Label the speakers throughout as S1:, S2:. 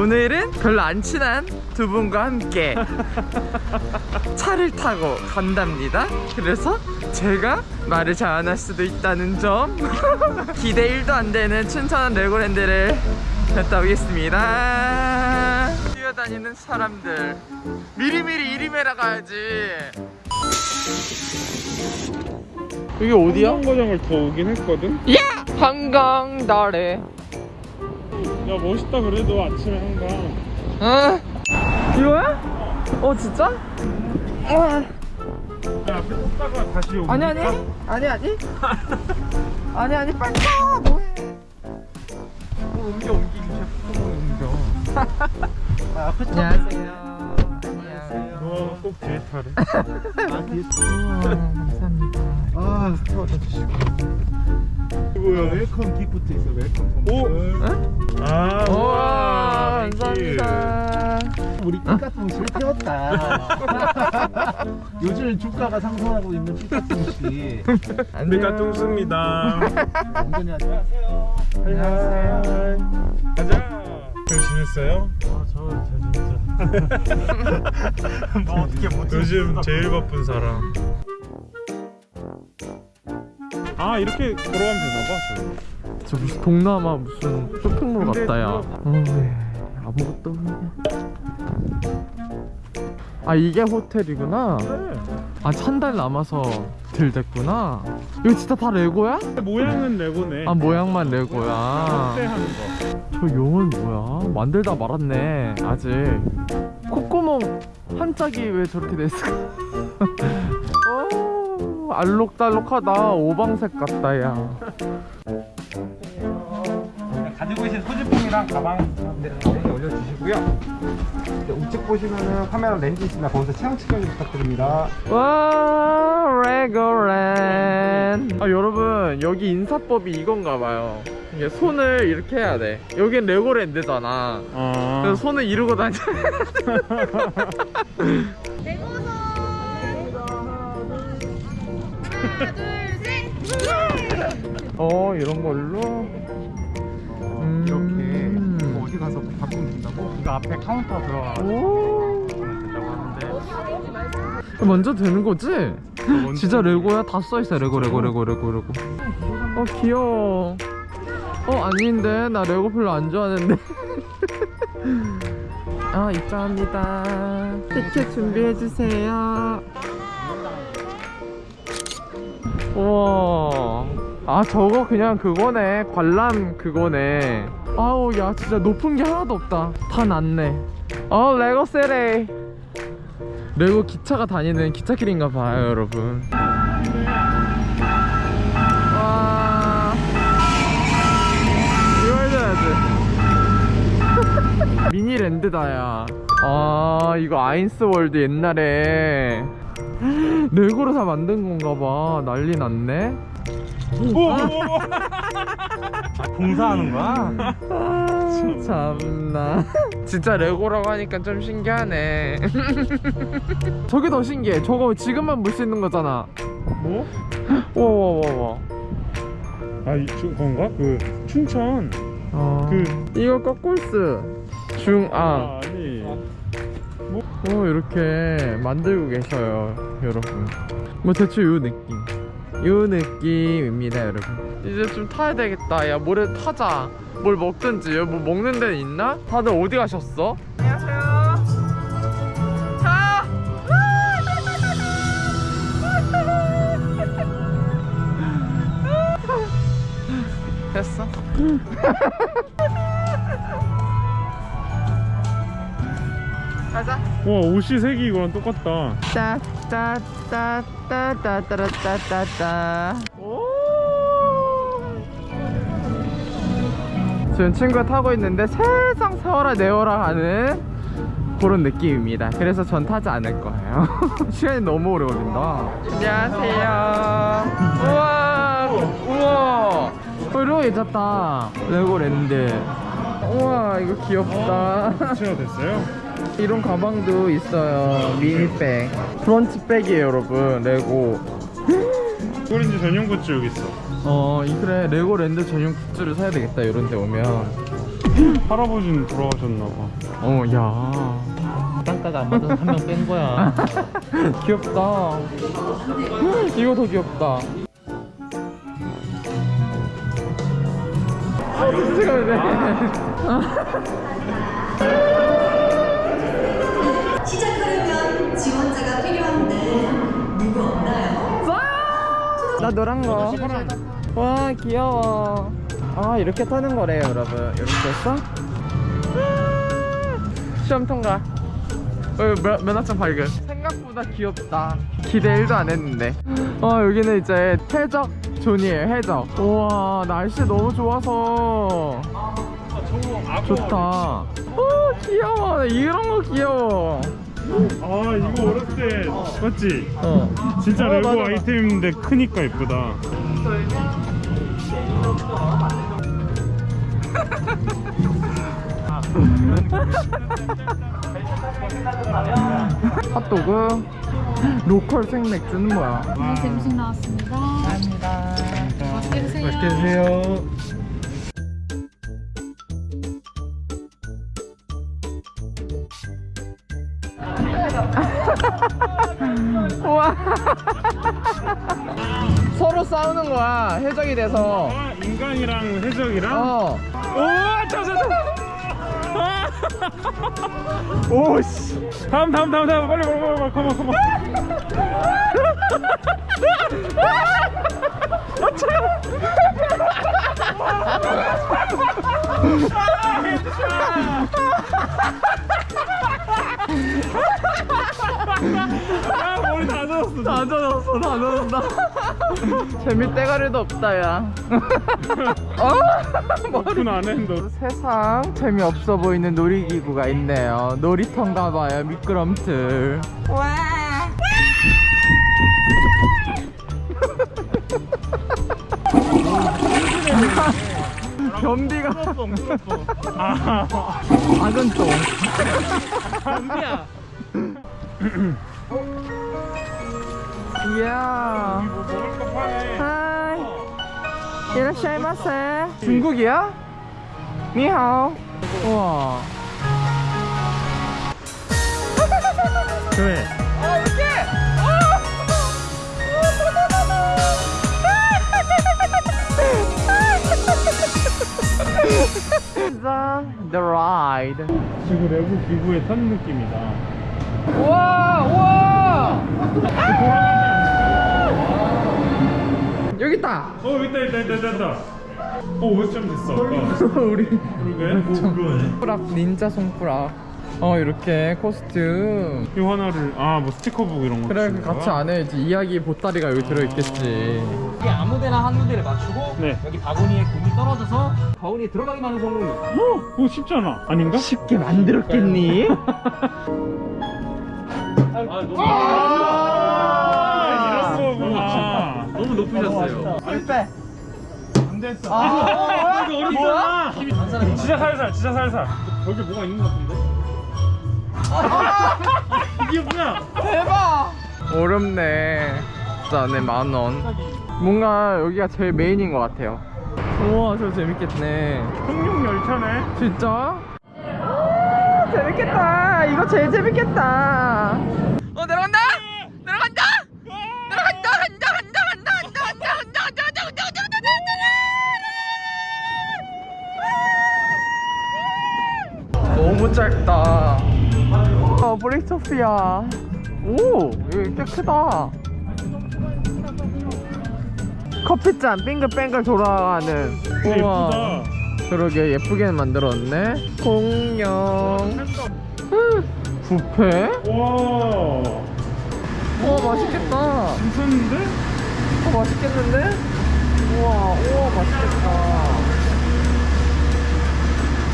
S1: 오늘은 별로 안 친한 두 분과 함께 차를 타고 간답니다 그래서 제가 말을 잘 안 할 수도 있다는 점 기대 1도 안 되는 춘천한 레고랜드를 갔다 오겠습니다 뛰어다니는 사람들 미리미리 이리메라 가야지 여기 어디야?
S2: 한거장을 더 오긴 했거든?
S1: 야! 한강 다래
S2: 야 멋있다 그래도 아침에 한강
S1: 어? 이거야? 어 진짜? 아.
S2: 야 앞에 섰다가 다시 오고
S1: 아니 아니. 아니 아니. 아니 아니 빨리 가 뭐해. 뭐 옮겨 옮기기 자꾸 옮겨. 안녕하세요. 안녕
S2: 너가 꼭 뒤에 타래
S1: 아 뒤에 우와 감사합니다.
S3: 아 태워다 주시고
S2: 뭐야?
S3: 웰컴 기프트 있어 웰컴
S2: 오!
S3: 선물.
S2: 아
S1: 우와
S2: 땡큐.
S1: 감사합니다.
S3: 우리 피카통씨를 태웠다. 요즘 주가가 상승하고 있는
S2: 우리가 뚱습니다.
S3: 운전이 안녕하세요.
S2: 안녕하세요. 가자. 잘 지냈어요?
S3: 아저잘 진짜 너 어떻게 못
S2: 요즘 제일 바쁜 사람 아 이렇게 걸어가면 되나봐
S1: 저저 무슨 동남아 무슨 쇼핑몰 같다 야.
S2: 저-
S1: 어, 왜 아무것도 아 이게 호텔이구나? 아한 달 남아서 들댔구나? 이거 진짜 다 레고야?
S2: 모양은 레고네.
S1: 아 모양만 레고야. 저 용은 뭐야? 만들다 말았네 아직. 콧구멍 한 짝이 왜 저렇게 됐을까? 어, 알록달록하다. 오방색 같다 야.
S4: 가지고 계신 소지품이랑 가방 여기 올려주시고요. 이제 우측 보시면은 카메라 렌즈 있습니다. 거기서 체형 측정 부탁드립니다.
S1: 와 레고랜. 아 여러분 여기 인사법이 이건가 봐요. 이게 손을 이렇게 해야 돼. 여긴 레고랜드잖아.
S2: 아
S1: 그래서 손을 이러고 다녀 어 이런 걸로? 음.
S4: 이렇게 뭐 어디 가서 바꾸면 된다고? 이거 앞에 카운터 들어가
S1: 오.
S4: 된다고 하는데.
S1: 먼저 되는 거지? 진짜 레고야? 다 써있어 레고 레고 레고 레고 레고. 어 귀여워. 어 아닌데? 나 레고 별로 안 좋아하는데. 아 입장합니다. 티켓 준비해주세요 우와. 아 저거 그냥 그거네. 관람 그거네. 아우 야 진짜 높은 게 하나도 없다. 다 낮네. 어 레고 세레. 레고 기차가 다니는 기차길인가 봐요 여러분. 와. 이거 해줘야지. 미니랜드다 야아 이거 아인스월드 옛날에 레고로 다 만든 건가 봐. 난리 났네.
S4: 공사하는 거야?
S1: 아, 참나. 진짜 레고라고 하니까 좀 신기하네. 저게 더 신기해. 저거 지금만 볼 수 있는 거잖아.
S2: 뭐?
S1: 와와와와.
S2: 아 이, 저, 건가? 그 춘천.
S1: 어,
S2: 그
S1: 이거 거꾸스. 중앙
S2: 아, 아니
S1: 오 이렇게 만들고 계셔요 여러분. 뭐 대충 요 느낌. 요 느낌입니다 여러분. 이제 좀 타야 되겠다. 야 뭐래 타자. 뭘 먹든지. 뭐 먹는 데는 있나? 다들 어디 가셨어? 안녕하세요. 자! 됐어? 가자
S2: 와 옷이 색이 이거랑 똑같다.
S1: 따따따따따따따따따. 지금 친구가 타고 있는데 세상 세워라 내워라 하는 그런 느낌입니다. 그래서 전 타지 않을 거예요. 시간이 너무 오래 걸린다 안녕하세요. 우와 우와. 이러고 괜찮다. 레고 랜드. 우와 이거 귀엽다.
S2: 교체가 됐어요?
S1: 이런 가방도 있어요 mini bag brunch bag이에요 여러분 레고
S2: 레고랜드 전용 굿즈 여기 있어
S1: 어, 이 그래 레고랜드 전용 굿즈를 사야 되겠다 이런 데 오면.
S2: 할아버지는 돌아가셨나 봐
S1: 어, 야.
S3: 땅가가 안 맞아서 한 명 뺀 거야.
S1: 귀엽다. 이거 더 귀엽다. 잠깐만요.
S5: 필요한데 누구 없나요?
S1: 나 노란 거. 와 귀여워. 아 이렇게 타는 거래요 여러분. 이렇게 했어? 시험 통과. 어, 면, 면허증 발급. 생각보다 귀엽다. 기대 1도 안 했는데. 어 여기는 이제 해적 존이에요 해적. 우와 날씨 너무 좋아서 좋다. 오 귀여워. 이런 거 귀여워.
S2: 아 이거 어렸을 때 맞지?
S1: 어.
S2: 진짜
S1: 어,
S2: 레고
S1: 맞아, 맞아.
S2: 아이템인데 크니까 예쁘다
S1: 핫도그. 로컬 생맥주는 뭐야?
S6: 안녕하세요. 음식 나왔습니다. 감사합니다. 맛있게 드세요.
S1: 맛있게 드세요. 와. 서로 싸우는 거야 해적이 돼서.
S2: 아 인간이랑 해적이랑?
S1: 어.
S2: 오 자자자.
S1: 오씨.
S2: 다음 다음 다음 다음. 빨리 빨리 빨리 컴온 컴온. 아 다 젖었어
S1: 다 젖었다. 재미 때가리도 없다 야. 어?
S2: 오픈 안 했는데.
S1: 세상 재미없어 보이는 놀이기구가 있네요. 놀이터인가 봐요 미끄럼틀. 와. 변비가.
S2: 아.
S1: 작은 똥.
S3: 은비야.
S1: 이야. 하이. 이라샤이마세 중국이야? 니하오. 우와.
S2: 그래.
S1: The, the ride
S2: 지금 레고 기구에 탄 느낌이다.
S1: 우와 우와 여기 있다
S2: 어 있다 있다 있다 있다 있다 어 500점 됐어 아까
S1: 우리
S2: 그러게
S1: 손가락 닌자 손가락 어 이렇게 코스튬
S2: 이 하나를 아 뭐 스티커북 이런 거
S1: 그래 같이
S2: 거야?
S1: 안에 이제 이야기 보따리가 여기 들어있겠지
S3: 이게 아무 데나 한 군데를 맞추고
S2: 네.
S3: 여기 바구니에 공이 떨어져서 바구니에 들어가기만 하는 성공이.
S2: 어? 그거 쉽잖아 아닌가?
S1: 쉽게 만들었겠니?
S3: 아, 너무
S2: 아 이런 거구나
S1: 실패
S2: 안 됐어.
S1: 아.
S3: 이거 어렵잖아.
S2: 진짜 살살 진짜 살살. 여기 뭐가 있는 거 같은데? 이게 뭐야?
S1: 대박. 어렵네. 진짜 네 만원. 뭔가 여기가 제일 메인인 것 같아요. 우와 저 재밌겠네.
S2: 청룡 열차네.
S1: 진짜? 재밌겠다. 이거 제일 재밌겠다 너무 짧다. 어 브레이크소피아. 오 여기 꽤 크다. 커피잔 빙글빙글 돌아가는.
S2: 예쁘다.
S1: 그러게 예쁘게 만들었네. 공룡. 뷔페?
S2: 와.
S1: 우와 맛있겠다.
S2: 괜찮은데?
S1: 어 맛있겠는데? 우와 우와 맛있겠다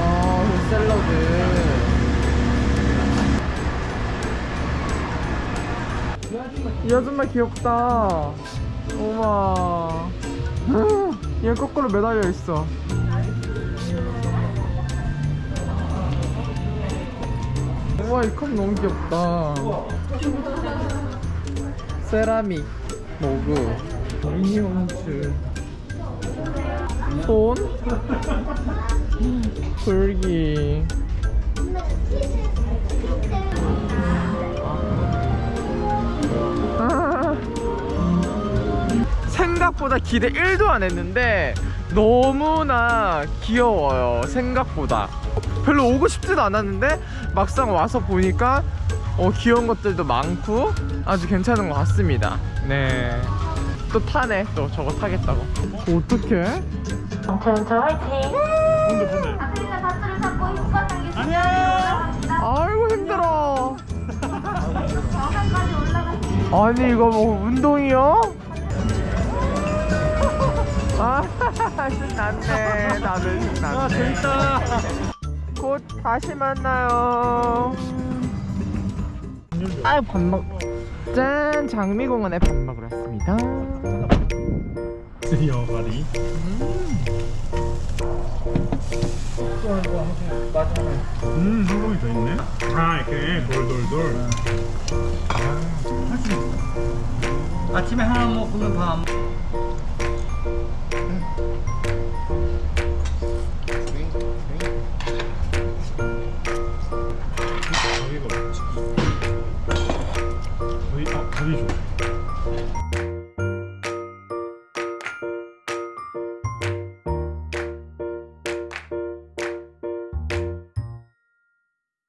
S1: 아, 이 샐러드. 이 아줌마 귀엽다. 우와. 얘 거꾸로 매달려 있어. 우와, 이 컵 너무 귀엽다. 세라믹 모구. 미니홈즈 손 불기 아. 생각보다 기대 1도 안 했는데 너무나 귀여워요 생각보다 별로 오고 싶지도 않았는데 막상 와서 보니까 어, 귀여운 것들도 많고 아주 괜찮은 것 같습니다 네. 또 타네 또 저거 타겠다고 어떡해? 아이고 힘들어. 아니 이거 뭐 운동이요? 아 신났네 다들 신났네. 아 재밌다. 곧 다시 만나요. 아유 밥 먹... 짠 장미공원에 밥 먹으러 왔습니다.
S2: 여가리 음 소금이 더 있네. 아 이렇게 돌돌돌.
S3: 아침에 하나 먹으면 밤